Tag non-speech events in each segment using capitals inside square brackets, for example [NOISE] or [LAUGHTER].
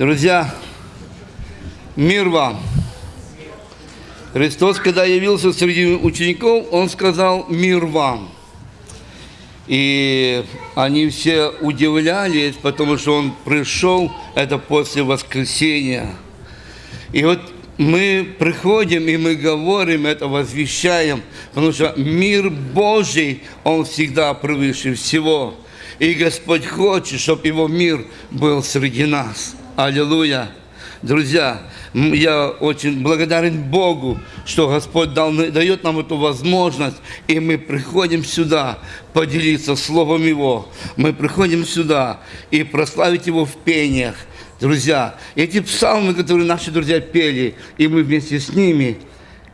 Друзья, мир вам! Христос, когда явился среди учеников, Он сказал «Мир вам!» И они все удивлялись, потому что Он пришел, это после воскресения. И вот мы приходим и мы говорим это, возвещаем, потому что мир Божий, Он всегда превыше всего. И Господь хочет, чтобы Его мир был среди нас. Аллилуйя. Друзья, я очень благодарен Богу, что Господь дал, дает нам эту возможность, и мы приходим сюда поделиться Словом Его. Мы приходим сюда и прославить Его в пениях. Друзья, эти псалмы, которые наши друзья пели, и мы вместе с ними,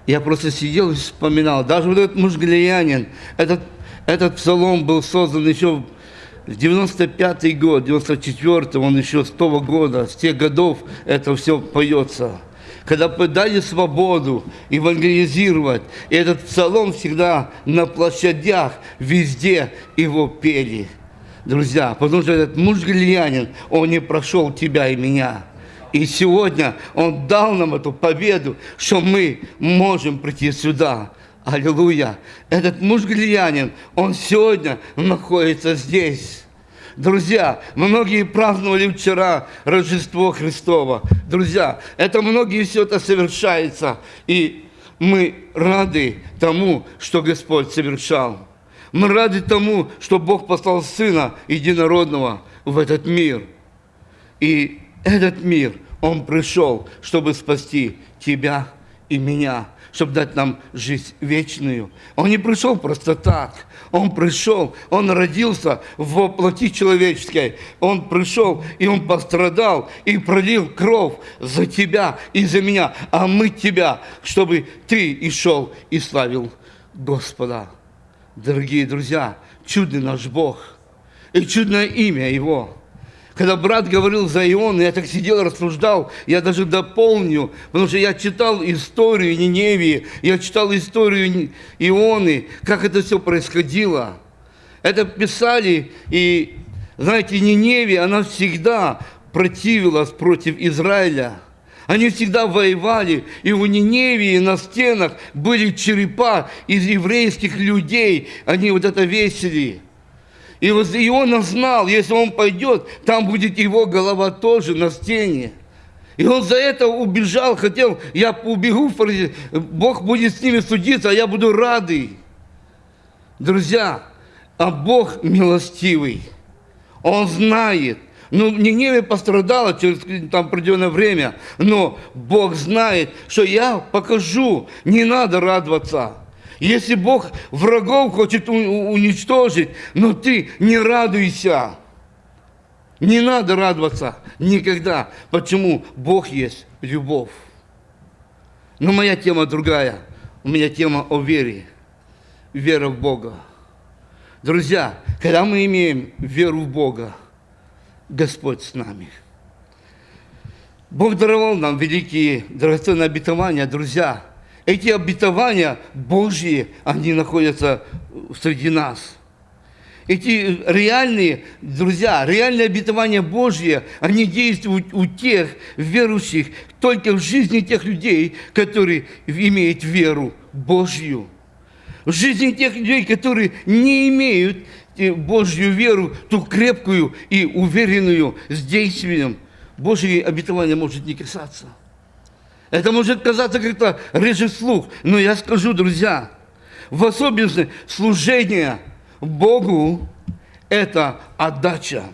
я просто сидел и вспоминал. Даже вот этот муж Галиянин, этот, этот псалом был создан еще 95-й год, 94-й, он еще с того года, с тех годов это все поется. Когда дали свободу евангелизировать, и этот псалом всегда на площадях, везде его пели. Друзья, потому что этот муж Галиянин, он не прошел тебя и меня. И сегодня Он дал нам эту победу, что мы можем прийти сюда. Аллилуйя. Этот муж Галиянин, он сегодня находится здесь. Друзья, многие праздновали вчера Рождество Христово. Друзья, это многие все это совершается. И мы рады тому, что Господь совершал. Мы рады тому, что Бог послал Сына Единородного в этот мир. И этот мир, Он пришел, чтобы спасти тебя и меня чтобы дать нам жизнь вечную. Он не пришел просто так. Он пришел, Он родился в плоти человеческой. Он пришел, и Он пострадал, и пролил кровь за тебя и за меня, а мы тебя, чтобы ты и шел и славил Господа. Дорогие друзья, чудный наш Бог и чудное имя Его – когда брат говорил за Ион, я так сидел, рассуждал, я даже дополню, потому что я читал историю Ниневии, я читал историю Ионы, как это все происходило. Это писали, и, знаете, Ниневия, она всегда противилась против Израиля. Они всегда воевали, и у Ниневии на стенах были черепа из еврейских людей, они вот это весили. И вот Иона знал, если он пойдет, там будет его голова тоже на стене. И он за это убежал, хотел, я убегу, Бог будет с ними судиться, а я буду радый. Друзья, а Бог милостивый. Он знает. Ну, Ниневия пострадала через там определенное время, но Бог знает, что я покажу, не надо радоваться. Если Бог врагов хочет уничтожить, но ты не радуйся. Не надо радоваться никогда. Почему? Бог есть любовь. Но моя тема другая. У меня тема о вере. Вера в Бога. Друзья, когда мы имеем веру в Бога, Господь с нами. Бог даровал нам великие драгоценные обетования, друзья – эти обетования Божьи, они находятся среди нас. Эти реальные, друзья, реальные обетования Божьи, они действуют у тех верующих, только в жизни тех людей, которые имеют веру Божью. В жизни тех людей, которые не имеют э, Божью веру, ту крепкую и уверенную с действием, Божьи обетования может не касаться. Это может казаться как-то реже слух, но я скажу, друзья, в особенности служение Богу – это отдача.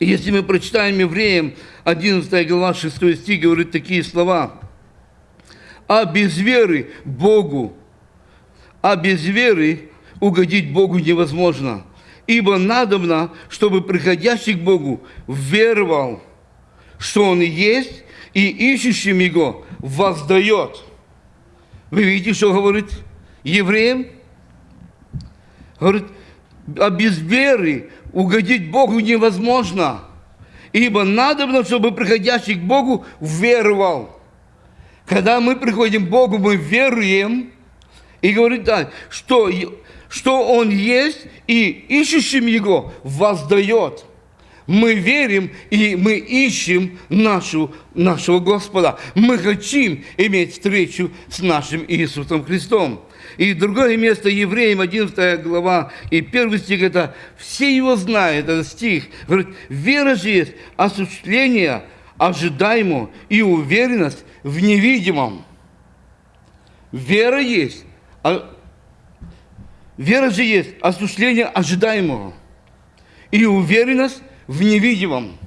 Если мы прочитаем Евреям 11 глава 6 стих, говорит такие слова. «А без веры Богу, а без веры угодить Богу невозможно, ибо надобно, чтобы приходящий к Богу веровал, что Он есть, и ищущим Его воздает. Вы видите, что говорит евреям? Говорит, а без веры угодить Богу невозможно. Ибо надо, чтобы приходящий к Богу веровал. Когда мы приходим к Богу, мы веруем, и говорит так, что, что Он есть, и ищущим Его воздает. Мы верим и мы ищем нашу, нашего Господа. Мы хотим иметь встречу с нашим Иисусом Христом. И другое место, Евреям 11 глава и 1 стих, это все его знают, этот стих. Говорит, вера же есть осуществление ожидаемого и уверенность в невидимом. Вера есть, а, вера же есть осуществление ожидаемого и уверенность в невидимом.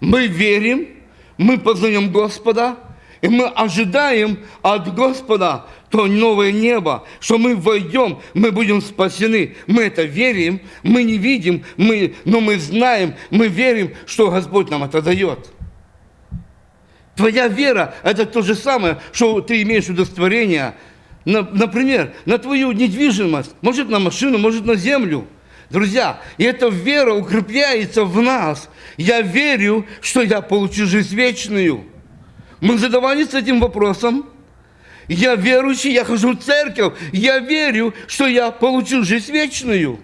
Мы верим, мы познаем Господа, и мы ожидаем от Господа то новое небо, что мы войдем, мы будем спасены. Мы это верим, мы не видим, мы, но мы знаем, мы верим, что Господь нам это дает. Твоя вера – это то же самое, что ты имеешь удостоверение, например, на твою недвижимость, может на машину, может на землю. Друзья, и эта вера укрепляется в нас. Я верю, что я получу жизнь вечную. Мы задавались этим вопросом. Я верующий, я хожу в церковь, я верю, что я получу жизнь вечную.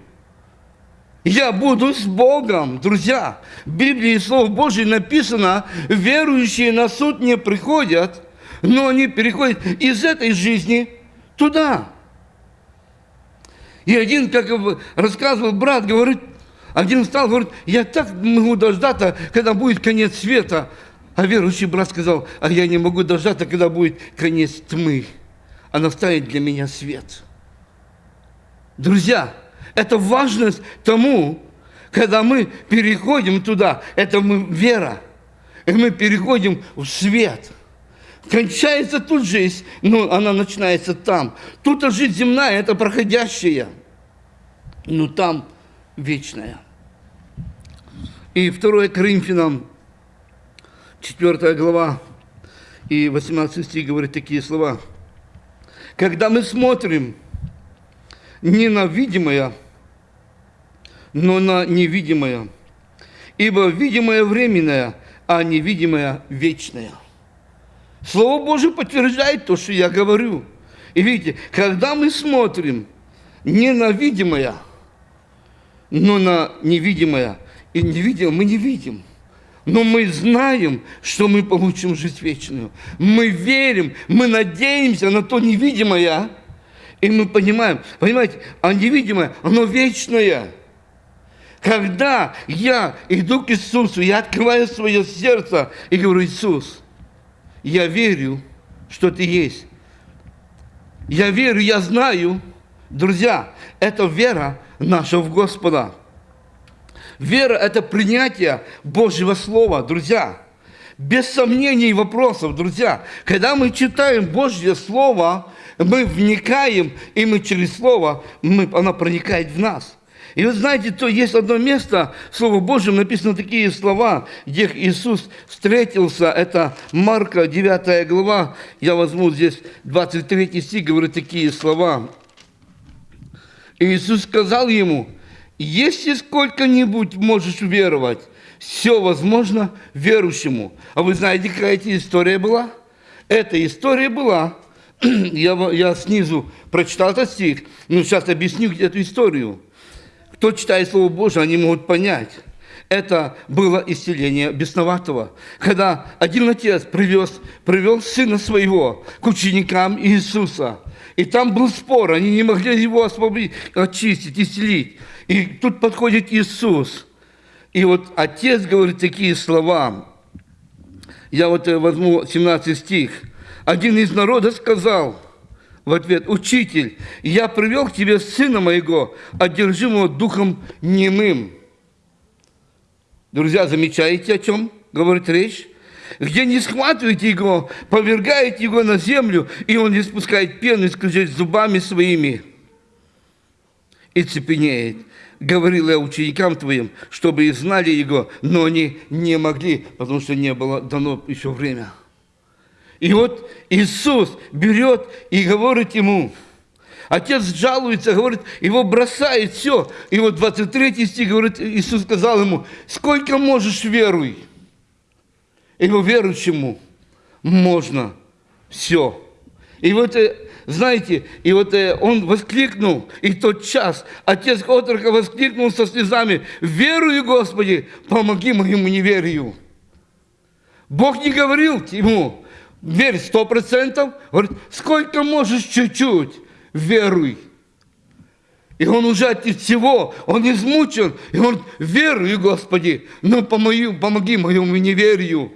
Я буду с Богом, друзья. В Библии Слово Божье написано, верующие на суд не приходят, но они переходят из этой жизни туда. И один, как рассказывал брат, говорит, один стал, говорит, я так могу дождаться, когда будет конец света. А верующий брат сказал, а я не могу дождаться, когда будет конец тьмы. А настанет для меня свет. Друзья, это важность тому, когда мы переходим туда, это мы вера, и мы переходим в свет. Кончается тут жизнь, но она начинается там. Тут жизнь земная, это проходящая, но там вечная. И 2 Коринфянам, 4 глава, и 18 стих говорит такие слова. Когда мы смотрим не на видимое, но на невидимое. Ибо видимое временное, а невидимое вечное. Слово Божье подтверждает то, что я говорю. И видите, когда мы смотрим не на видимое, но на невидимое, и невидимое мы не видим. Но мы знаем, что мы получим жизнь вечную. Мы верим, мы надеемся на то невидимое, и мы понимаем, понимаете, а невидимое, оно вечное. Когда я иду к Иисусу, я открываю свое сердце и говорю, Иисус, я верю, что Ты есть. Я верю, я знаю. Друзья, это вера наша в Господа. Вера – это принятие Божьего Слова, друзья. Без сомнений и вопросов, друзья. Когда мы читаем Божье Слово, мы вникаем, и мы через Слово, мы, оно проникает в нас – и вы знаете, то есть одно место, в Слово Божьем написаны такие слова, где Иисус встретился, это Марка 9 глава, я возьму здесь 23 стих, говорит такие слова. И Иисус сказал ему, если сколько-нибудь можешь веровать, все возможно верующему. А вы знаете, какая эта история была? Эта история была, [CLEARS THROAT] я, я снизу прочитал этот стих, но сейчас объясню эту историю. Кто читает Слово Божие, они могут понять. Это было исцеление бесноватого. Когда один отец привез, привел сына своего к ученикам Иисуса. И там был спор, они не могли его освободить, очистить, исцелить. И тут подходит Иисус. И вот отец говорит такие слова. Я вот э, возьму 17 стих. Один из народа сказал, в ответ, «Учитель, я привел к тебе сына моего, одержимого духом немым». Друзья, замечаете, о чем говорит речь? Где не схватываете его, повергаете его на землю, и он испускает пену и зубами своими и цепенеет. Говорил я ученикам твоим, чтобы и знали его, но они не могли, потому что не было дано еще время. И вот Иисус берет и говорит ему, Отец жалуется, говорит, его бросает, все. И вот 23 стих говорит, Иисус сказал ему, сколько можешь веруй. Его верующему можно все. И вот э, знаете, и вот э, он воскликнул, и тот час отец отрока воскликнул со слезами, «Верую, Господи, помоги моему неверию». Бог не говорил ему, верь сто процентов, говорит, сколько можешь чуть-чуть, веруй. И он уже от всего, он измучен, и он верую, Господи, но помоги, помоги моему неверию.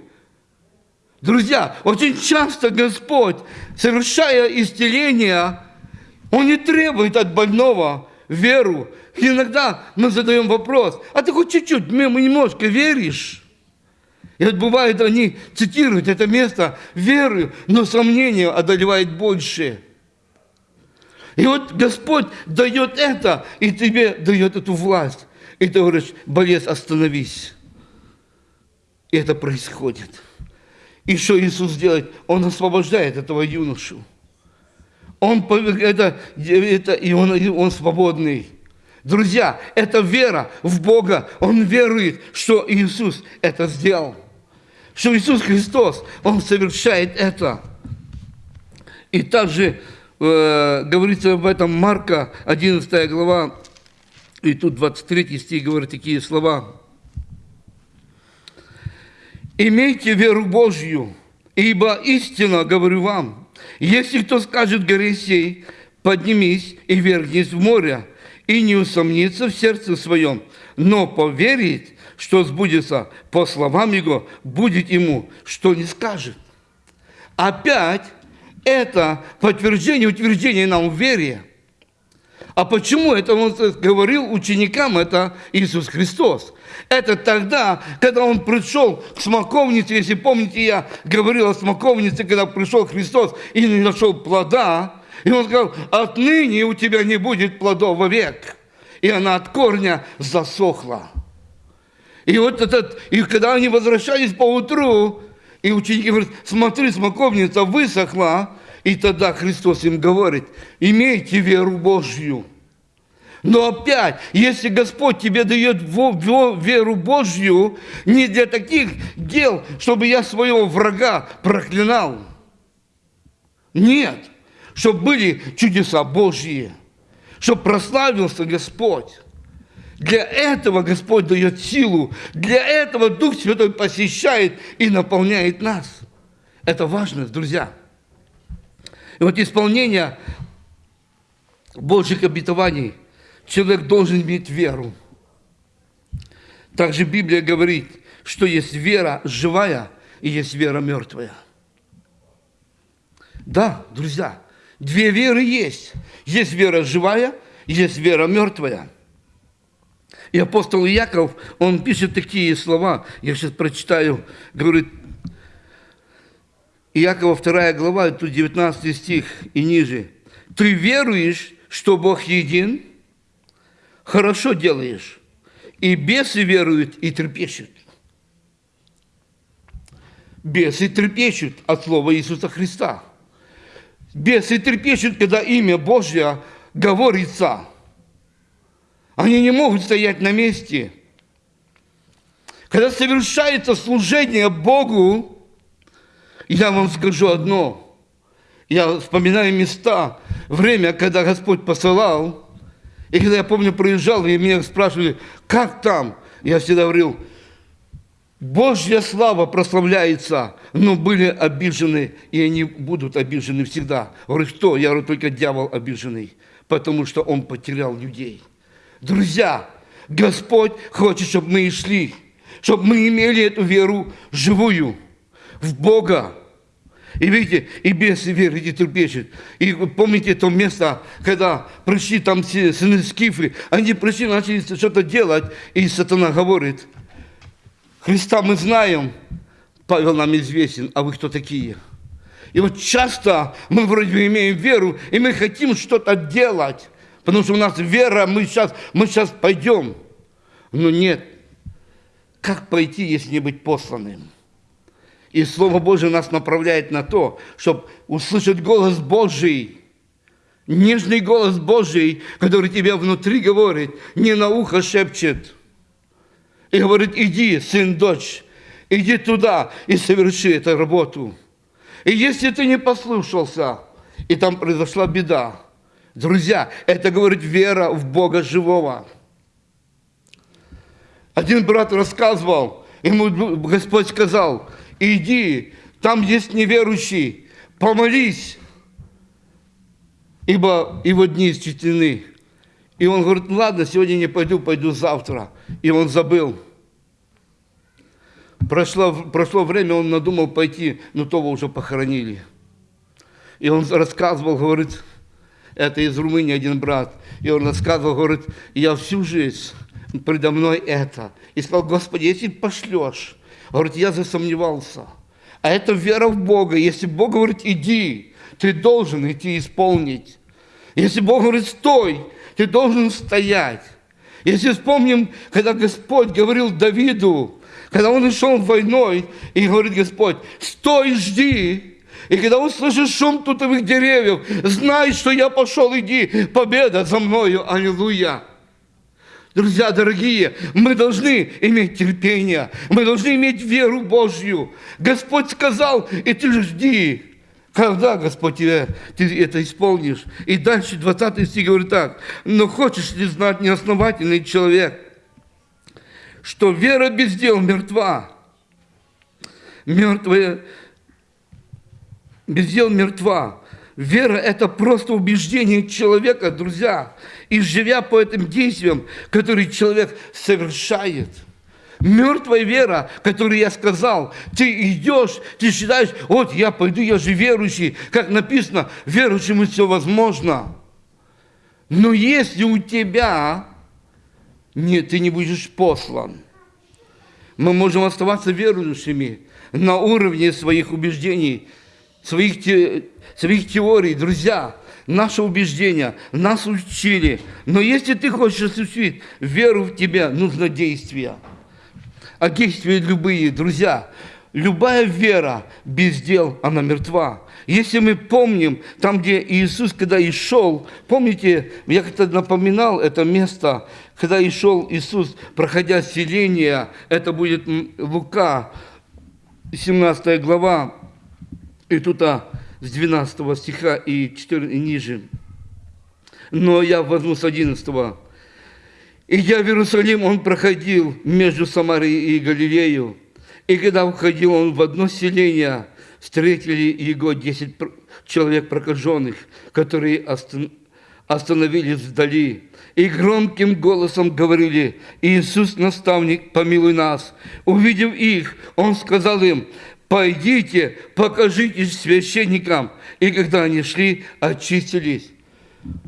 Друзья, очень часто Господь, совершая исцеление, Он не требует от больного веру. Иногда мы задаем вопрос, а ты хоть чуть-чуть, немножко веришь? И вот бывает, они цитируют это место верою, но сомнение одолевает больше. И вот Господь дает это, и тебе дает эту власть. И ты говоришь, болец, остановись. И это происходит. И что Иисус делает? Он освобождает этого юношу. Он, это, это, и он, и он свободный. Друзья, это вера в Бога. Он верует, что Иисус это сделал. Что Иисус Христос, Он совершает это. И также э, говорится об этом Марка, 11 глава, и тут 23 стих говорит такие слова. «Имейте веру Божью, ибо истинно говорю вам, если кто скажет горе сей, поднимись и вернись в море, и не усомнится в сердце своем, но поверит, что сбудется по словам его, будет ему, что не скажет. Опять это подтверждение, утверждение нам в вере. А почему это он говорил ученикам, это Иисус Христос? Это тогда, когда он пришел к смоковнице, если помните, я говорил о смоковнице, когда пришел Христос и не нашел плода, и он сказал, отныне у тебя не будет плодов вовек. И она от корня засохла. И вот этот, и когда они возвращались по утру, и ученики говорят, смотри, смоковница высохла, и тогда Христос им говорит, имейте веру Божью. Но опять, если Господь тебе дает веру Божью, не для таких дел, чтобы я своего врага проклинал. Нет, чтобы были чудеса Божьи, чтобы прославился Господь. Для этого Господь дает силу, для этого Дух Святой посещает и наполняет нас. Это важно, друзья. И вот исполнение Божьих обетований человек должен иметь веру. Также Библия говорит, что есть вера живая и есть вера мертвая. Да, друзья, две веры есть. Есть вера живая, есть вера мертвая. И апостол Яков, он пишет такие слова, я сейчас прочитаю, говорит, Иакова 2 глава, тут 19 стих и ниже. «Ты веруешь, что Бог един? Хорошо делаешь. И бесы веруют и трепещут». Бесы трепещут от слова Иисуса Христа. Бесы трепещут, когда имя Божье говорится. Они не могут стоять на месте. Когда совершается служение Богу, я вам скажу одно. Я вспоминаю места, время, когда Господь посылал, и когда я помню, проезжал, и меня спрашивали, как там? Я всегда говорил, Божья слава прославляется, но были обижены, и они будут обижены всегда. Говорю, что? Я говорю, только дьявол обиженный, потому что он потерял людей. Друзья, Господь хочет, чтобы мы шли, чтобы мы имели эту веру живую в Бога. И видите, и бесы веры и трепещут. И помните то место, когда пришли там сыны Скифы, они пришли, начали что-то делать, и сатана говорит, Христа мы знаем, Павел нам известен, а вы кто такие? И вот часто мы вроде бы имеем веру, и мы хотим что-то делать, потому что у нас вера, мы сейчас, мы сейчас пойдем. Но нет, как пойти, если не быть посланным? И Слово Божие нас направляет на то, чтобы услышать голос Божий, нежный голос Божий, который тебя внутри говорит, не на ухо шепчет. И говорит, иди, сын, дочь, иди туда и соверши эту работу. И если ты не послушался, и там произошла беда. Друзья, это говорит вера в Бога живого. Один брат рассказывал, ему Господь сказал, иди, там есть неверующий, помолись, ибо его дни исчислены. И он говорит, ну ладно, сегодня не пойду, пойду завтра. И он забыл. Прошло, прошло время, он надумал пойти, но того уже похоронили. И он рассказывал, говорит, это из Румынии один брат, и он рассказывал, говорит, я всю жизнь предо мной это. И сказал, Господи, если пошлешь, говорит, я засомневался. А это вера в Бога. Если Бог говорит, иди, ты должен идти исполнить. Если Бог говорит, стой, ты должен стоять. Если вспомним, когда Господь говорил Давиду, когда он шел войной, и говорит Господь, стой, жди. И когда услышишь шум тутовых деревьев, знай, что я пошел, иди, победа за мною, аллилуйя. Друзья дорогие, мы должны иметь терпение, мы должны иметь веру Божью. Господь сказал, и ты жди. Когда, Господь, тебе, ты это исполнишь? И дальше 20 стих говорит так. Но хочешь ли знать неосновательный человек, что вера без дел мертва? Мертвая, без дел мертва. Вера – это просто убеждение человека, друзья. И живя по этим действиям, которые человек совершает – Мертвая вера, которую я сказал, ты идешь, ты считаешь, вот я пойду, я же верующий. Как написано, верующему все возможно. Но если у тебя нет, ты не будешь послан, мы можем оставаться верующими на уровне своих убеждений, своих, те, своих теорий. Друзья, наше убеждение, нас учили. Но если ты хочешь осуществить веру в тебя, нужно действие а действия любые, друзья. Любая вера без дел, она мертва. Если мы помним, там, где Иисус, когда и шел, помните, я как-то напоминал это место, когда и шел Иисус, проходя селение, это будет Лука, 17 глава, и тут а, с 12 стиха и, 4, и ниже. Но я возьму с 11 Идя в Иерусалим, он проходил между Самарией и Галилею. И когда входил он в одно селение, встретили его десять человек прокаженных, которые остановились вдали. И громким голосом говорили, «Иисус, наставник, помилуй нас». Увидев их, он сказал им, «Пойдите, покажитесь священникам». И когда они шли, очистились.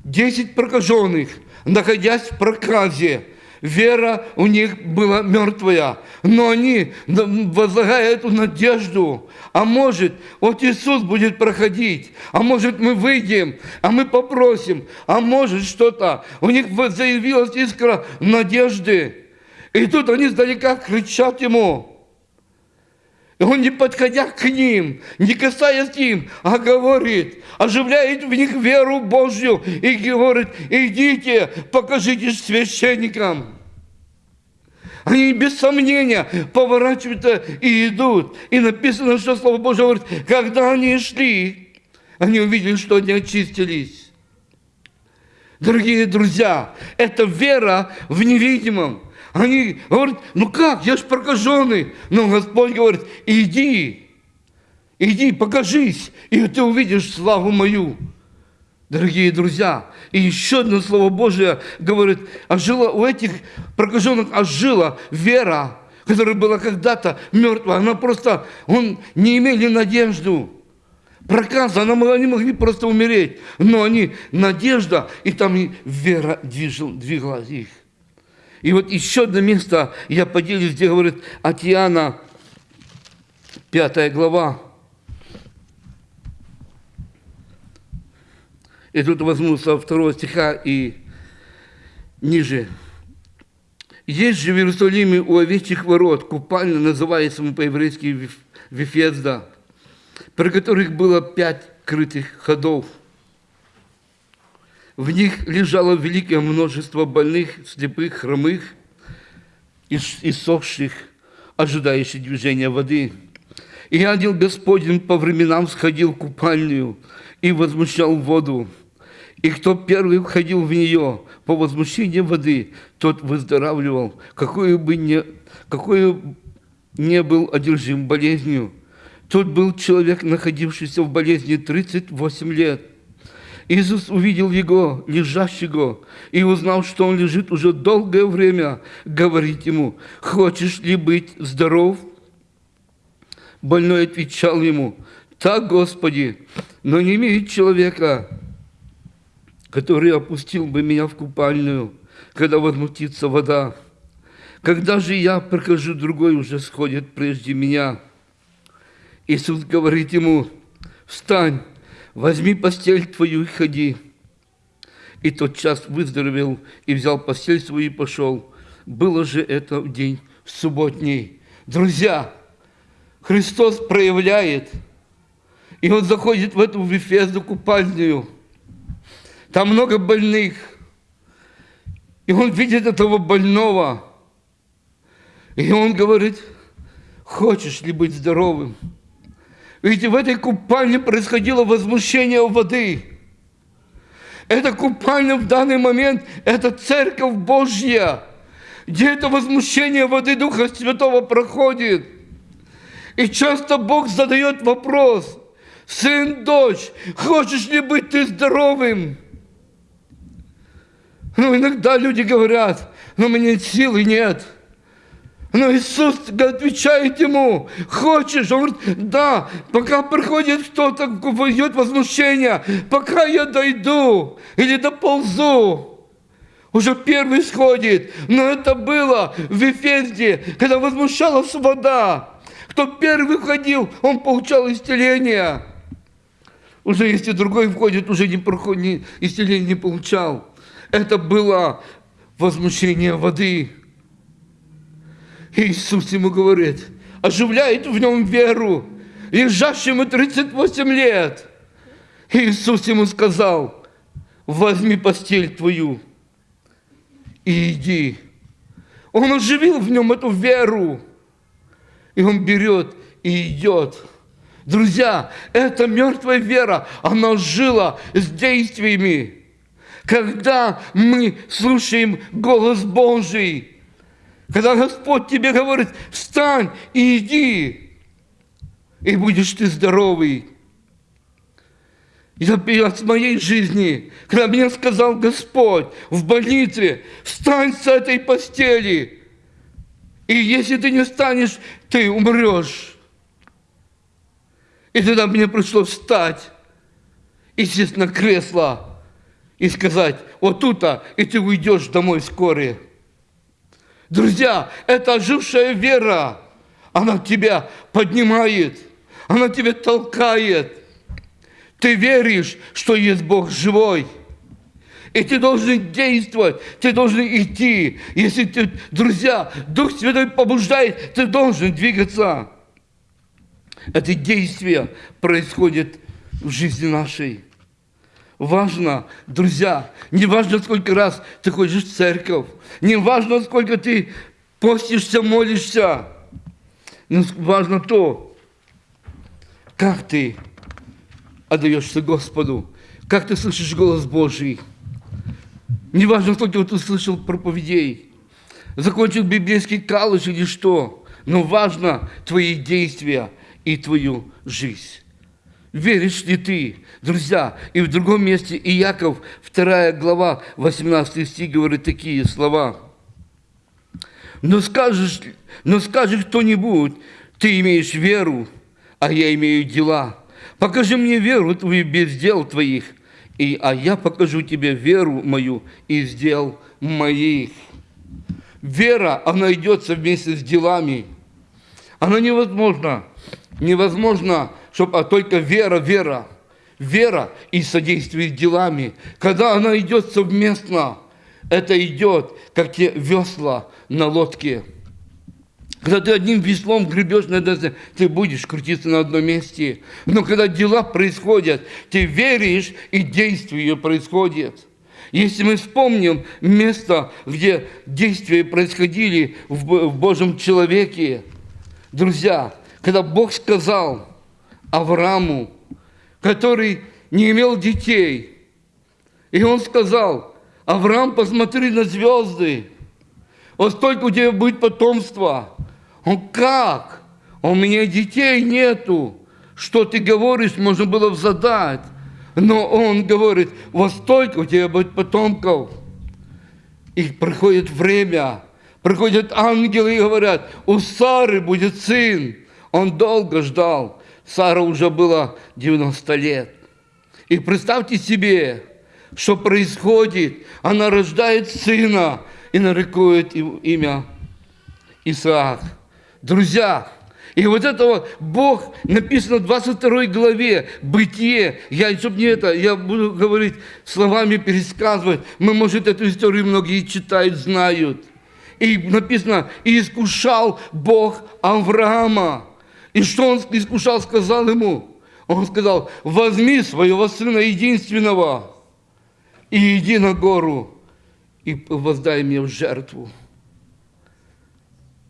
Десять прокаженных – находясь в проказе. Вера у них была мертвая, но они, возлагая эту надежду, а может, вот Иисус будет проходить, а может, мы выйдем, а мы попросим, а может, что-то. У них заявилась искра надежды. И тут они издалека кричат Ему, он, не подходя к ним, не касаясь им, а говорит, оживляет в них веру Божью и говорит, идите, покажитесь священникам. Они без сомнения поворачиваются и идут. И написано, что Слово Божье говорит, когда они шли, они увидели, что они очистились. Дорогие друзья, это вера в невидимом. Они говорят, ну как, я ж прокаженный. Но Господь говорит, иди, иди, покажись, и ты увидишь славу мою. Дорогие друзья, и еще одно Слово Божие говорит, ожила у этих прокаженных ожила вера, которая была когда-то мертва. Она просто, он не имели надежду. Проказа, она, они могли просто умереть. Но они, надежда, и там и вера движила, двигала их. И вот еще одно место я поделюсь, где говорит от Иоанна, 5 глава. И тут возьму со второго стиха и ниже. Есть же в Иерусалиме у овечьих ворот, купальня, называемая по-еврейски Вифезда, при которых было пять крытых ходов – в них лежало великое множество больных, слепых, хромых, иссохших, ожидающих движения воды. И ангел Господень по временам сходил в купальню и возмущал воду. И кто первый входил в нее по возмущению воды, тот выздоравливал, какой бы ни, какой не был одержим болезнью. Тот был человек, находившийся в болезни 38 лет. Иисус увидел его, лежащего, и узнал, что он лежит уже долгое время, говорит ему, «Хочешь ли быть здоров?» Больной отвечал ему, «Так, Господи, но не имеет человека, который опустил бы меня в купальную, когда возмутится вода. Когда же я прохожу, другой уже сходит прежде меня». Иисус говорит ему, «Встань, возьми постель твою и ходи». И тот час выздоровел и взял постель свою и пошел. Было же это в день субботний. Друзья, Христос проявляет, и Он заходит в эту Вифезду купальную. Там много больных, и Он видит этого больного, и Он говорит, хочешь ли быть здоровым? Видите, в этой купальне происходило возмущение воды. Эта купальня в данный момент – это Церковь Божья, где это возмущение воды Духа Святого проходит. И часто Бог задает вопрос, сын, дочь, хочешь ли быть ты здоровым? Ну, иногда люди говорят, но «Ну, мне силы нет – но Иисус отвечает ему, хочешь? Он говорит, да, пока приходит кто-то, идет возмущение, пока я дойду или доползу, уже первый сходит. Но это было в Вифезде, когда возмущалась вода. Кто первый входил, он получал исцеление. Уже если другой входит, уже не проходит, исцеление не получал. Это было возмущение воды. Иисус ему говорит, оживляет в нем веру, лежащему 38 лет. Иисус ему сказал, возьми постель твою и иди. Он оживил в нем эту веру. И он берет и идет. Друзья, эта мертвая вера, она жила с действиями. Когда мы слушаем голос Божий, когда Господь тебе говорит, встань и иди, и будешь ты здоровый. Я от моей жизни, когда мне сказал Господь в больнице, встань с этой постели, и если ты не встанешь, ты умрешь. И тогда мне пришлось встать и сесть на кресло и сказать, вот тут-то, и ты уйдешь домой вскоре. Друзья, это ожившая вера, она тебя поднимает, она тебя толкает. Ты веришь, что есть Бог живой. И ты должен действовать, ты должен идти. Если ты, друзья, Дух Святой побуждает, ты должен двигаться. Это действие происходит в жизни нашей. Важно, друзья, не важно, сколько раз ты ходишь в церковь, не важно, сколько ты постишься, молишься, но важно то, как ты отдаешься Господу, как ты слышишь голос Божий. Не важно, сколько ты слышал проповедей, закончил библейский калыш или что, но важно твои действия и твою жизнь. Веришь ли ты? Друзья, и в другом месте Иаков, 2 глава, 18 стих, говорит такие слова. Но скажешь, но скажет кто-нибудь, ты имеешь веру, а я имею дела. Покажи мне веру твою без дел твоих, и, а я покажу тебе веру мою из дел моих. Вера, она идет вместе с делами. Она невозможна. Невозможно чтобы а только вера, вера, вера и содействие делами. Когда она идет совместно, это идет, как те весла на лодке. Когда ты одним веслом гребешь на это, ты будешь крутиться на одном месте. Но когда дела происходят, ты веришь, и действие происходит. Если мы вспомним место, где действия происходили в Божьем человеке, друзья, когда Бог сказал – Аврааму, который не имел детей. И он сказал, Авраам, посмотри на звезды, вот столько у тебя будет потомства. Он как? У меня детей нету. Что ты говоришь, можно было задать. Но он говорит, вот столько у тебя будет потомков. И приходит время, приходят ангелы и говорят, у Сары будет сын. Он долго ждал. Сара уже было 90 лет. И представьте себе, что происходит. Она рождает сына и нарекует имя Исаак. Друзья, и вот это вот Бог написано в 22 главе, Бытие. Я, чтобы не это, я буду говорить словами, пересказывать. Мы, может, эту историю многие читают, знают. И написано, и искушал Бог Авраама. И что он искушал, сказал ему? Он сказал, возьми своего сына единственного и иди на гору и воздай мне в жертву.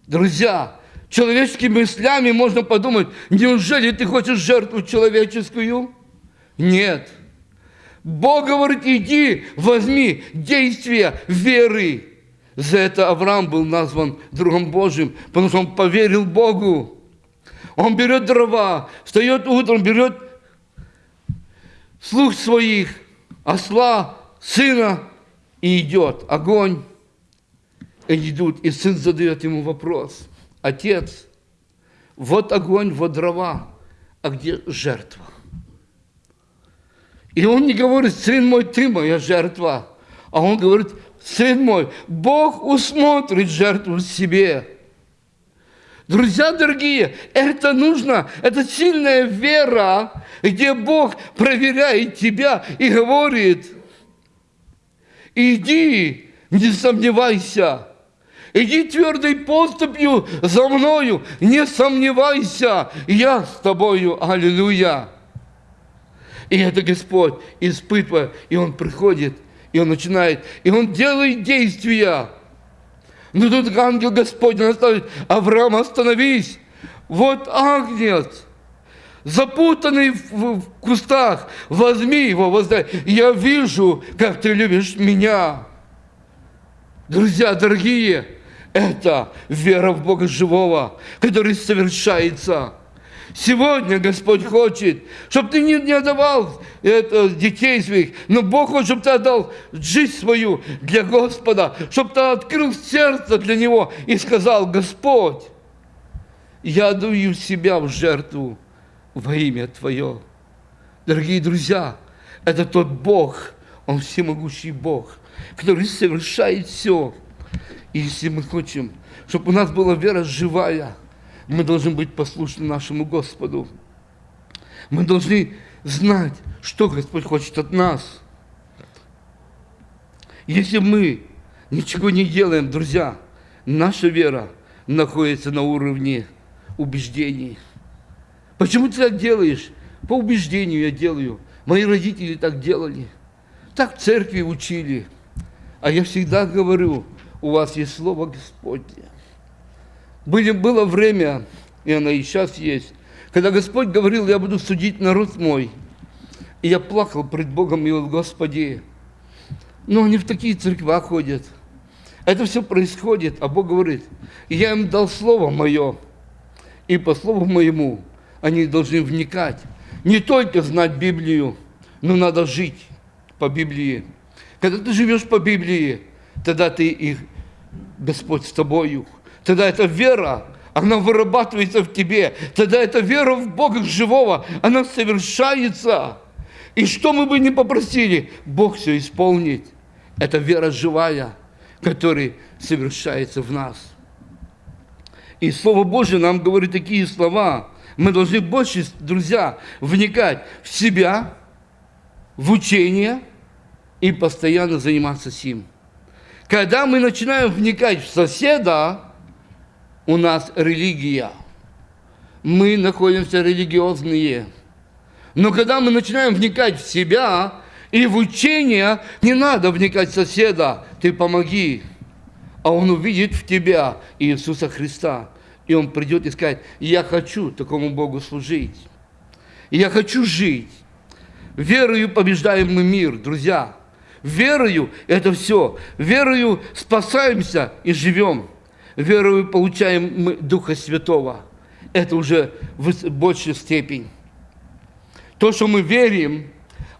Друзья, человеческими мыслями можно подумать, неужели ты хочешь жертву человеческую? Нет. Бог говорит, иди, возьми действия веры. За это Авраам был назван другом Божьим, потому что он поверил Богу. Он берет дрова, встает утром, берет слух своих, осла, сына, и идет огонь. И идут, и сын задает ему вопрос. Отец, вот огонь, вот дрова, а где жертва? И он не говорит, сын мой, ты моя жертва. А он говорит, сын мой, Бог усмотрит жертву себе. Друзья дорогие, это нужно, это сильная вера, где Бог проверяет тебя и говорит, иди, не сомневайся, иди твердой поступью за мною, не сомневайся, я с тобою, аллилуйя. И это Господь испытывая, и Он приходит, и Он начинает, и Он делает действия, но ну, тут ангел Господень наставит, Авраам, остановись. Вот агнец, запутанный в, в кустах, возьми его, воздай. Я вижу, как ты любишь меня. Друзья дорогие, это вера в Бога живого, который совершается. Сегодня Господь хочет, чтобы ты не, не отдавал это, детей своих, но Бог хочет, чтобы ты отдал жизнь свою для Господа, чтобы ты открыл сердце для Него и сказал, Господь, я даю себя в жертву во имя Твое. Дорогие друзья, это тот Бог, Он всемогущий Бог, который совершает все. И если мы хотим, чтобы у нас была вера живая – мы должны быть послушны нашему Господу. Мы должны знать, что Господь хочет от нас. Если мы ничего не делаем, друзья, наша вера находится на уровне убеждений. Почему ты так делаешь? По убеждению я делаю. Мои родители так делали. Так в церкви учили. А я всегда говорю, у вас есть Слово Господне. Были, было время, и оно и сейчас есть, когда Господь говорил, я буду судить народ мой. И я плакал пред Богом и говорил, Господи, но они в такие церкви ходят. Это все происходит, а Бог говорит, я им дал слово мое, и по слову моему они должны вникать. Не только знать Библию, но надо жить по Библии. Когда ты живешь по Библии, тогда ты их, Господь с тобою тогда эта вера, она вырабатывается в тебе. Тогда эта вера в Бога живого, она совершается. И что мы бы ни попросили, Бог все исполнит. Это вера живая, которая совершается в нас. И Слово Божье нам говорит такие слова. Мы должны больше, друзья, вникать в себя, в учение и постоянно заниматься сим. Когда мы начинаем вникать в соседа, у нас религия. Мы находимся религиозные. Но когда мы начинаем вникать в себя и в учение, не надо вникать в соседа, ты помоги. А он увидит в тебя Иисуса Христа. И он придет и скажет, я хочу такому Богу служить. Я хочу жить. Верою побеждаем мы мир, друзья. Верою это все. Верою спасаемся и живем. Верою получаем мы Духа Святого. Это уже в большей степени. То, что мы верим,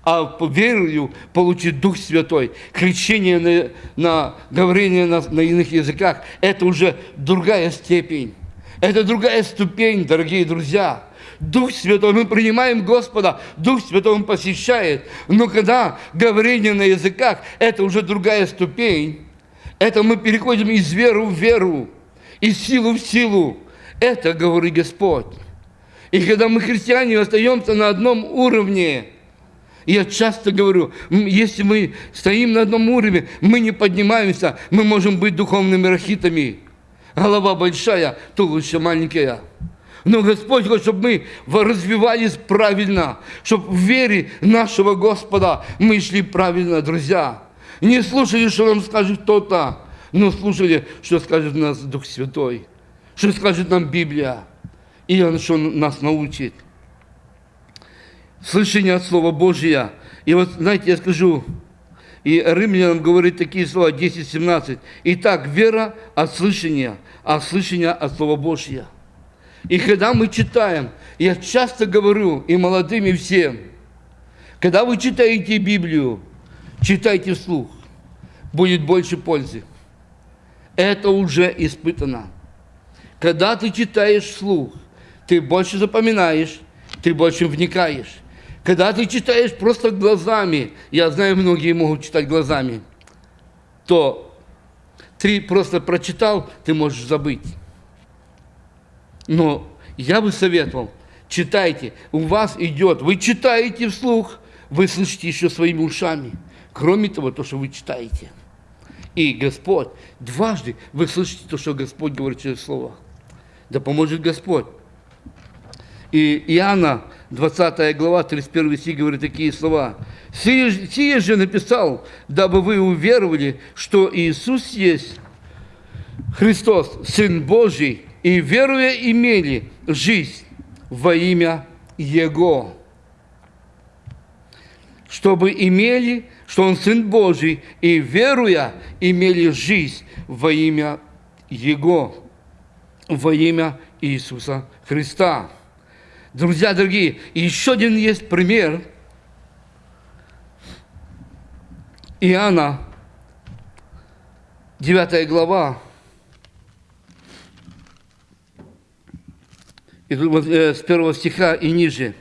а верою получить Дух Святой, крещение на, на говорение на, на иных языках, это уже другая степень. Это другая ступень, дорогие друзья. Дух Святой, мы принимаем Господа, Дух Святой Он посещает. Но когда говорение на языках, это уже другая ступень. Это мы переходим из веры в веру, из силы в силу. Это говорит Господь. И когда мы, христиане, остаемся на одном уровне, я часто говорю, если мы стоим на одном уровне, мы не поднимаемся, мы можем быть духовными рахитами. Голова большая, туловище маленькая. Но Господь хочет, чтобы мы развивались правильно, чтобы в вере нашего Господа мы шли правильно, друзья. Не слушали, что нам скажет кто-то, но слушали, что скажет нас Дух Святой, что скажет нам Библия, и что нас научит. Слышание от Слова Божия. И вот, знаете, я скажу, и римлянам говорит такие слова, 10-17. Итак, вера от слышания, а слышание от Слова Божия. И когда мы читаем, я часто говорю и молодым, и всем, когда вы читаете Библию, читайте вслух, будет больше пользы. Это уже испытано. Когда ты читаешь вслух, ты больше запоминаешь, ты больше вникаешь. Когда ты читаешь просто глазами, я знаю, многие могут читать глазами, то ты просто прочитал, ты можешь забыть. Но я бы советовал, читайте, у вас идет, вы читаете вслух, вы слышите еще своими ушами. Кроме того, то, что вы читаете. И Господь, дважды вы слышите то, что Господь говорит через Слово. Да поможет Господь. И Иоанна, 20 глава, 31 стих, говорит такие слова. «Сие, сие же написал, дабы вы уверовали, что Иисус есть Христос, Сын Божий, и веруя имели жизнь во имя Его. Чтобы имели, что Он Сын Божий, и веруя имели жизнь во имя Его, во имя Иисуса Христа. Друзья дорогие, еще один есть пример. Иоанна, 9 глава, Э, с первого стиха и ниже.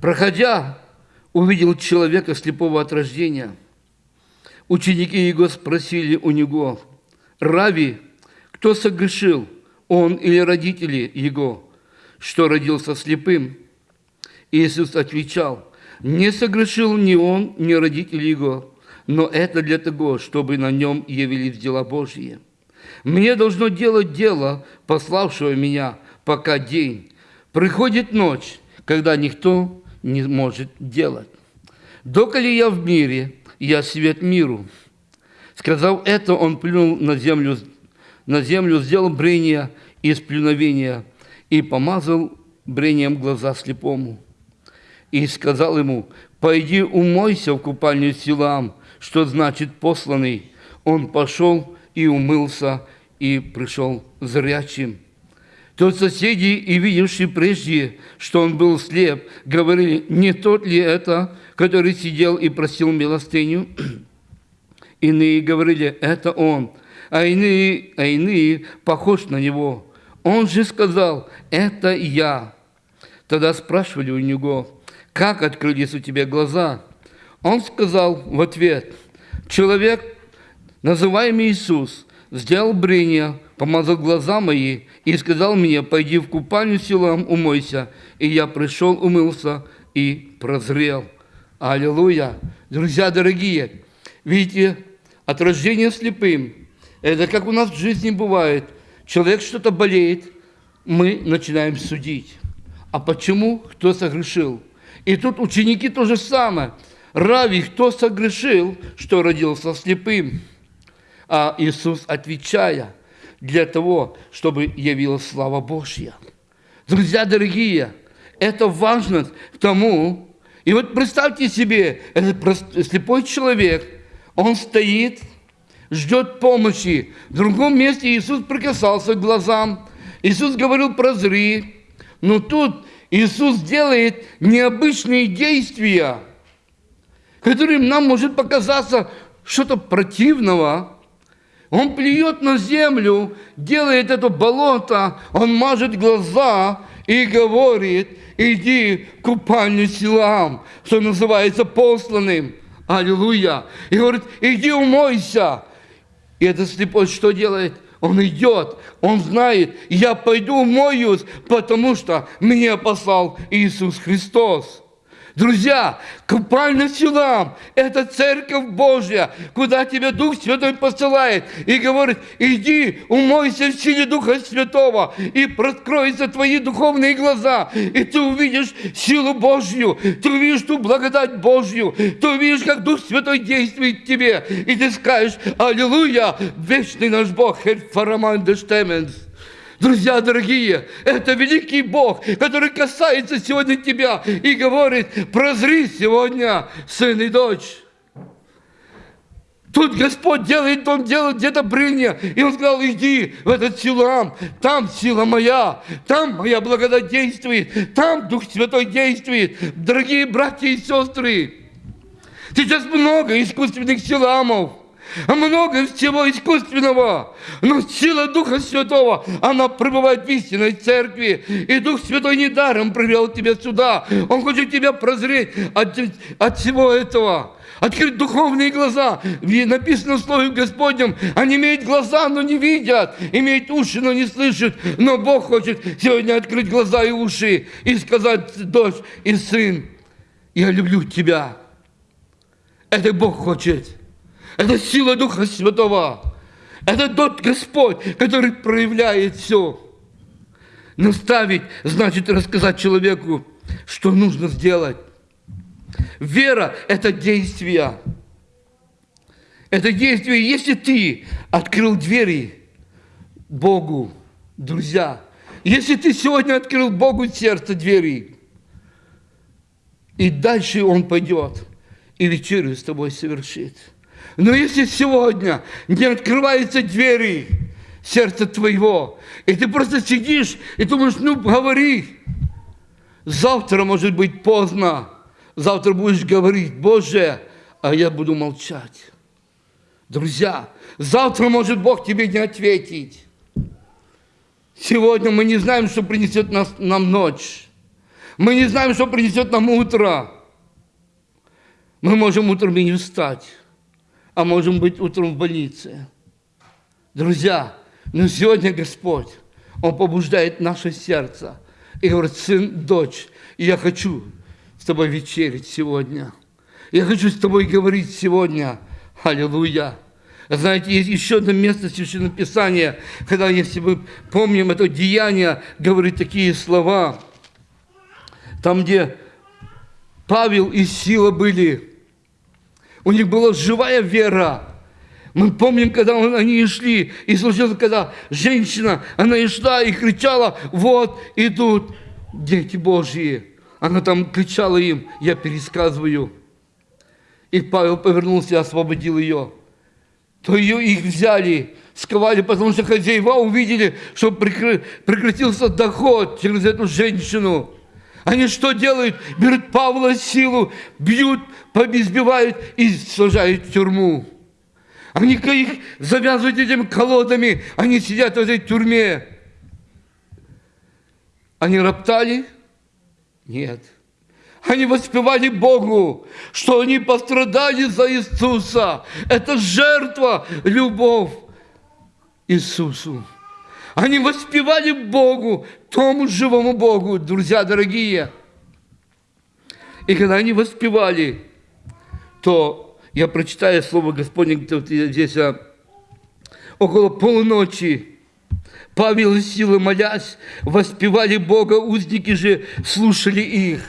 Проходя, увидел человека слепого от рождения. Ученики его спросили у него, «Рави, кто согрешил, он или родители его, что родился слепым?» Иисус отвечал, «Не согрешил ни он, ни родители его, но это для того, чтобы на нем явились дела Божьи. Мне должно делать дело, пославшего меня, пока день. Приходит ночь, когда никто не может делать. Доколе я в мире, я свет миру. Сказав это, он плюнул на землю, на землю сделал брение из плюновения и помазал брением глаза слепому. И сказал ему, пойди умойся в купальню Силам, что значит посланный. Он пошел и умылся, и пришел зрячим. То соседи, и видевшие прежде, что он был слеп, говорили, не тот ли это, который сидел и просил милостыню? [CLEARS THROAT] Иные говорили, это он, а иные, а иные похож на него. Он же сказал, это я. Тогда спрашивали у него, как открылись у тебя глаза? Он сказал в ответ, человек, называемый Иисус, сделал брение, помазал глаза мои и сказал мне, пойди в купальню силам, умойся. И я пришел, умылся и прозрел. Аллилуйя! Друзья дорогие, видите, от рождения слепым, это как у нас в жизни бывает. Человек что-то болеет, мы начинаем судить. А почему? Кто согрешил? И тут ученики то же самое. Рави, кто согрешил, что родился слепым? А Иисус, отвечая, для того, чтобы явилась слава Божья. Друзья дорогие, это важно тому, И вот представьте себе, этот слепой человек, он стоит, ждет помощи. В другом месте Иисус прикасался к глазам. Иисус говорил прозри. Но тут Иисус делает необычные действия, которые нам может показаться что-то противного. Он плюет на землю, делает это болото, он мажет глаза и говорит, иди к купальню силам, что называется посланным. Аллилуйя. И говорит, иди умойся. И этот слепой что делает? Он идет, он знает, я пойду умоюсь, потому что меня послал Иисус Христос. Друзья, купальный Силам – это церковь Божья, куда тебя Дух Святой посылает и говорит, иди, умойся в силе Духа Святого, и проскроются твои духовные глаза, и ты увидишь силу Божью, ты увидишь ту благодать Божью, ты увидишь, как Дух Святой действует в тебе, и ты скажешь, аллилуйя, вечный наш Бог, Херр Фараман де Штеменс. Друзья дорогие, это великий Бог, который касается сегодня тебя и говорит, прозри сегодня, сын и дочь. Тут Господь делает, Он делает где-то брение. И Он сказал, иди в этот силам, там сила моя, там моя благодать действует, там Дух Святой действует. Дорогие братья и сестры, сейчас много искусственных силамов много всего искусственного, но сила Духа Святого, она пребывает в истинной церкви, и Дух Святой недаром привел тебя сюда. Он хочет тебя прозреть от, от всего этого открыть духовные глаза. Написано в Слове Господнем, они имеют глаза, но не видят, имеют уши, но не слышат. Но Бог хочет сегодня открыть глаза и уши и сказать, дочь и сын, я люблю тебя. Это Бог хочет. Это сила Духа Святого. Это тот Господь, который проявляет все. Наставить значит рассказать человеку, что нужно сделать. Вера – это действие. Это действие, если ты открыл двери Богу, друзья, если ты сегодня открыл Богу сердце двери, и дальше Он пойдет и вечерю с тобой совершит – но если сегодня не открываются двери сердца твоего, и ты просто сидишь и думаешь, ну, говори, завтра может быть поздно, завтра будешь говорить, Боже, а я буду молчать. Друзья, завтра может Бог тебе не ответить. Сегодня мы не знаем, что принесет нас, нам ночь. Мы не знаем, что принесет нам утро. Мы можем утром и не встать а можем быть утром в больнице. Друзья, но сегодня Господь, Он побуждает наше сердце и говорит, сын, дочь, я хочу с тобой вечерить сегодня. Я хочу с тобой говорить сегодня. Аллилуйя. Знаете, есть еще одно место Священного Писания, когда, если мы помним это деяние, говорит такие слова, там, где Павел и Сила были, у них была живая вера. Мы помним, когда они шли, и случилось, когда женщина, она и шла и кричала, вот идут дети Божьи. Она там кричала им, я пересказываю. И Павел повернулся и освободил ее. То ее их взяли, сковали, потому что хозяева увидели, что прекратился доход через эту женщину. Они что делают? Берут Павла силу, бьют, побезбивают и сажают в тюрьму. Они их завязывают этими колодами, они сидят в этой тюрьме. Они роптали? Нет. Они воспевали Богу, что они пострадали за Иисуса. Это жертва, любовь Иисусу. Они воспевали Богу, тому живому Богу, друзья дорогие. И когда они воспевали, то я прочитаю Слово Господне здесь а, около полуночи. Павел и Сила, молясь, воспевали Бога, узники же слушали их.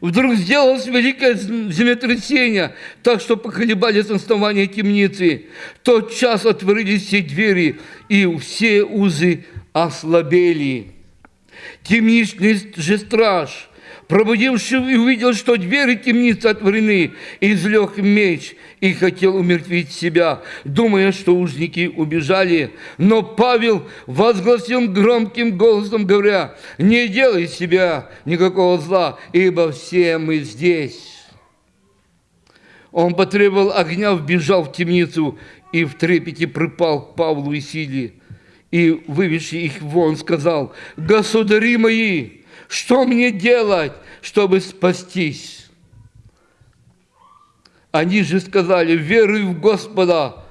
Вдруг сделалось великое землетрясение, так что поколебались основания темницы. тот час отворились все двери, и все узы ослабели. Темничный же страж Пробудившись увидел, что двери темницы отворены, излег меч и хотел умертвить себя, думая, что узники убежали. Но Павел возгласил громким голосом, говоря, «Не делай себя никакого зла, ибо все мы здесь». Он потребовал огня, вбежал в темницу и в трепете припал к Павлу и Силе. И, вывезши их вон, сказал, «Государи мои, что мне делать, чтобы спастись?» Они же сказали, веруй в Господа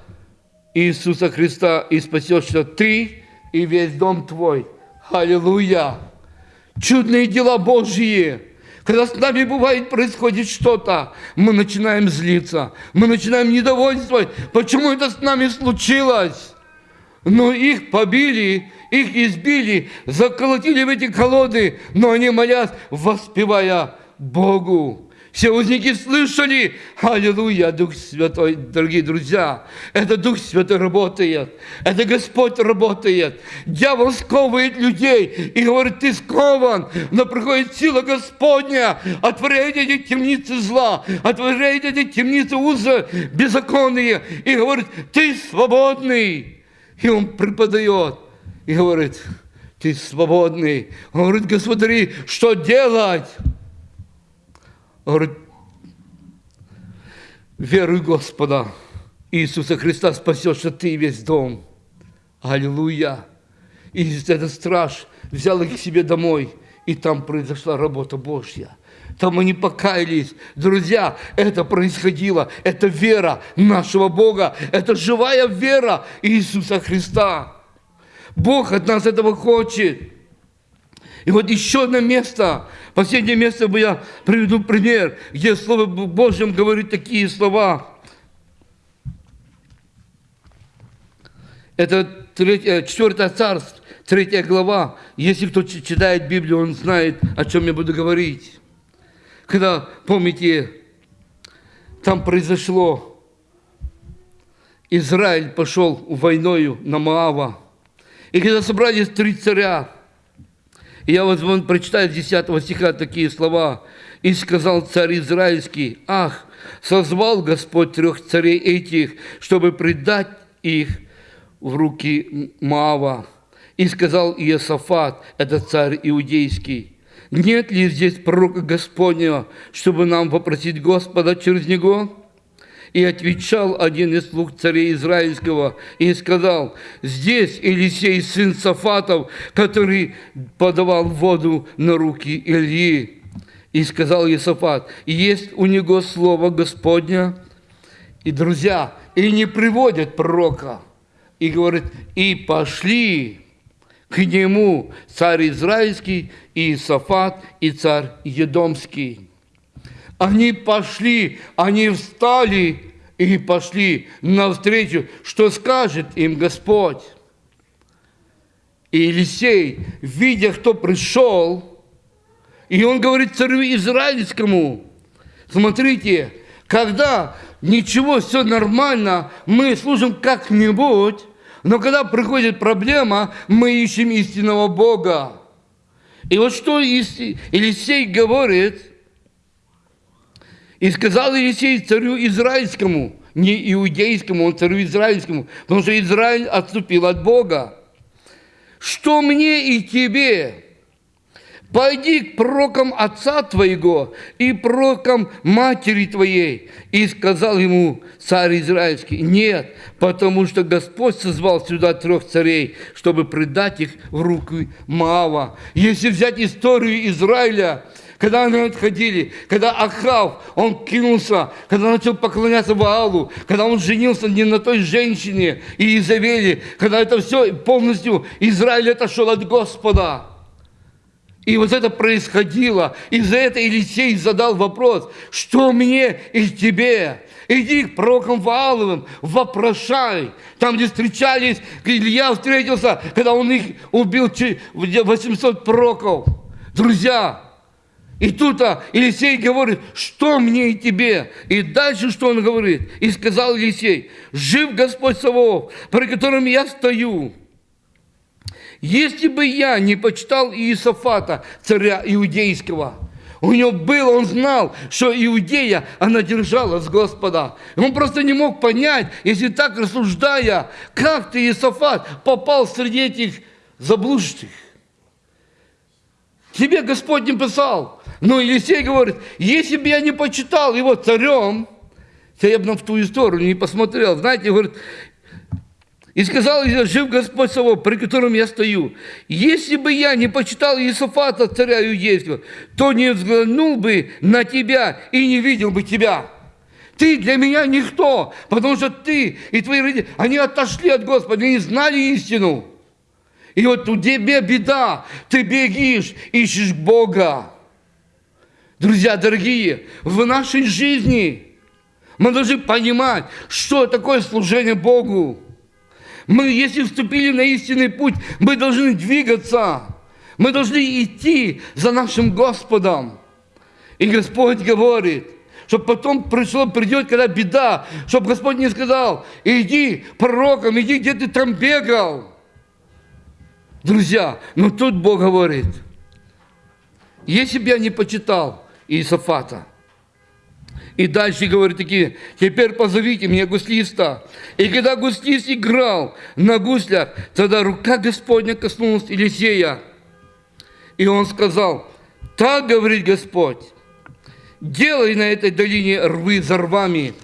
Иисуса Христа, и спасешься ты и весь дом твой. Аллилуйя! Чудные дела Божьи! Когда с нами бывает, происходит что-то, мы начинаем злиться, мы начинаем недовольствовать. Почему это с нами случилось? Но их побили, их избили, заколотили в эти колоды, но они молят, воспевая Богу. Все узники слышали, аллилуйя, Дух Святой, дорогие друзья, это Дух Святой работает, это Господь работает. Дьявол сковывает людей и говорит, ты скован, но приходит сила Господня, отворяет эти темницы зла, отворяет эти темницы узы беззаконные и говорит, ты свободный. И он преподает и говорит, ты свободный. Он говорит, господи, что делать? Он говорит, веруй Господа, Иисуса Христа спасешься ты весь дом. Аллилуйя. И этот страж взял их к себе домой, и там произошла работа Божья. Там они покаялись. Друзья, это происходило. Это вера нашего Бога. Это живая вера Иисуса Христа. Бог от нас этого хочет. И вот еще одно место, последнее место я приведу пример, где Слово Божьем говорит такие слова. Это 4 царство, 3 глава. Если кто читает Библию, он знает, о чем я буду говорить когда, помните, там произошло, Израиль пошел войною на Моава. И когда собрались три царя, я вот вон прочитаю с 10 стиха такие слова. «И сказал царь Израильский, ах, созвал Господь трех царей этих, чтобы предать их в руки Маава. И сказал Иосафат, это царь иудейский, нет ли здесь пророка Господня, чтобы нам попросить Господа через него? И отвечал один из слуг царей Израильского и сказал, здесь Елисей, сын Сафатов, который подавал воду на руки Ильи. И сказал Иосафат, есть у него слово Господня. И, друзья, и не приводят пророка. И говорит, и пошли к нему царь Израильский, и Сафат, и царь Едомский. Они пошли, они встали и пошли навстречу, что скажет им Господь. И Елисей, видя, кто пришел, и он говорит царю Израильскому, смотрите, когда ничего, все нормально, мы служим как-нибудь, но когда приходит проблема, мы ищем истинного Бога. И вот что Елисей говорит, и сказал Елисей царю израильскому, не иудейскому, он царю израильскому, потому что Израиль отступил от Бога. Что мне и тебе? Пойди к пророкам отца твоего и пророкам матери твоей. И сказал ему царь израильский, нет, потому что Господь созвал сюда трех царей, чтобы предать их в руки Маава. Если взять историю Израиля, когда они отходили, когда Ахав, он кинулся, когда начал поклоняться Ваалу, когда он женился не на той женщине и Изавели, когда это все полностью Израиль отошел от Господа. И вот это происходило. И за это Елисей задал вопрос, что мне и тебе? Иди к пророкам Вааловым, вопрошай. Там, где встречались, Илья встретился, когда он их убил 800 пророков. Друзья, и тут а, Елисей говорит, что мне и тебе? И дальше что он говорит? И сказал Елисей, жив Господь Савов, при котором я стою, если бы я не почитал Иисофата, царя иудейского, У него было, он знал, что Иудея, она держалась Господа. Он просто не мог понять, если так рассуждая, как ты, Иосафат, попал среди этих заблудших. Тебе Господь не писал. Но Елисей говорит, если бы я не почитал его царем, то я бы в ту сторону не посмотрел. Знаете, говорит, и сказал жив Господь Савов, при котором я стою. Если бы я не почитал Иисофата, царя иудейского, то не взглянул бы на тебя и не видел бы тебя. Ты для меня никто, потому что ты и твои родители, они отошли от Господа, не знали истину. И вот у тебя беда, ты бегишь, ищешь Бога. Друзья дорогие, в нашей жизни мы должны понимать, что такое служение Богу. Мы, если вступили на истинный путь, мы должны двигаться. Мы должны идти за нашим Господом. И Господь говорит, чтобы потом пришло, придет, когда беда, чтобы Господь не сказал, иди пророком, иди, где ты там бегал. Друзья, но тут Бог говорит, если бы я не почитал Иисофата, и дальше говорит такие, теперь позовите мне гуслиста. И когда гуслист играл на гуслях, тогда рука Господня коснулась Елисея. И он сказал, так говорит Господь, делай на этой долине рвы за рвами.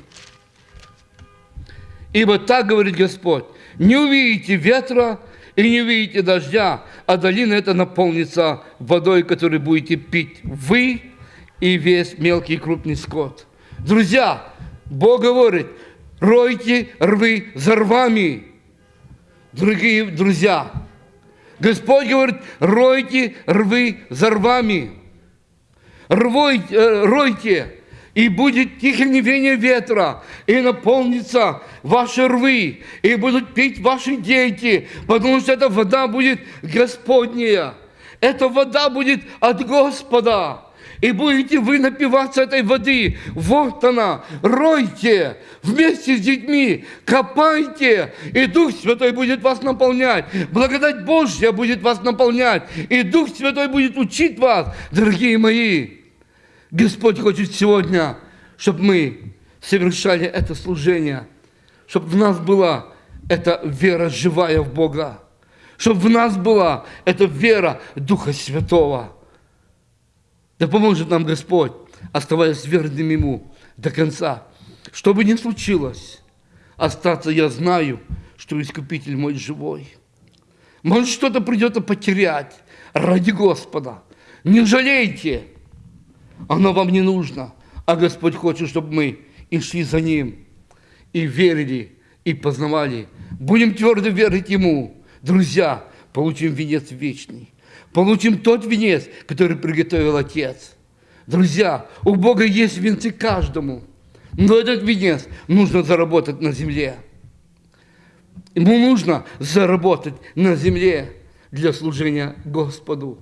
Ибо так говорит Господь, не увидите ветра и не увидите дождя, а долина эта наполнится водой, которую будете пить вы и весь мелкий и крупный скот. Друзья, Бог говорит, ройте рвы за рвами. Дорогие друзья, Господь говорит, ройте рвы за рвами. Рвойте, э, ройте, и будет тихоневение ветра, и наполнится ваши рвы, и будут пить ваши дети, потому что эта вода будет Господняя. Эта вода будет от Господа и будете вы напиваться этой воды. Вот она, ройте вместе с детьми, копайте, и Дух Святой будет вас наполнять. Благодать Божья будет вас наполнять, и Дух Святой будет учить вас, дорогие мои. Господь хочет сегодня, чтобы мы совершали это служение, чтобы в нас была эта вера живая в Бога, чтобы в нас была эта вера Духа Святого – да поможет нам Господь, оставаясь верным Ему до конца. Что бы ни случилось, остаться я знаю, что Искупитель мой живой. Может, что-то придется потерять ради Господа. Не жалейте, оно вам не нужно. А Господь хочет, чтобы мы и шли за Ним, и верили, и познавали. Будем твердо верить Ему. Друзья, получим венец вечный получим тот венец, который приготовил Отец. Друзья, у Бога есть венцы каждому, но этот венец нужно заработать на земле. Ему нужно заработать на земле для служения Господу.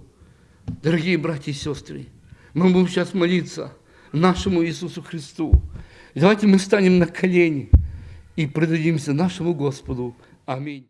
Дорогие братья и сестры, мы будем сейчас молиться нашему Иисусу Христу. Давайте мы станем на колени и предадимся нашему Господу. Аминь.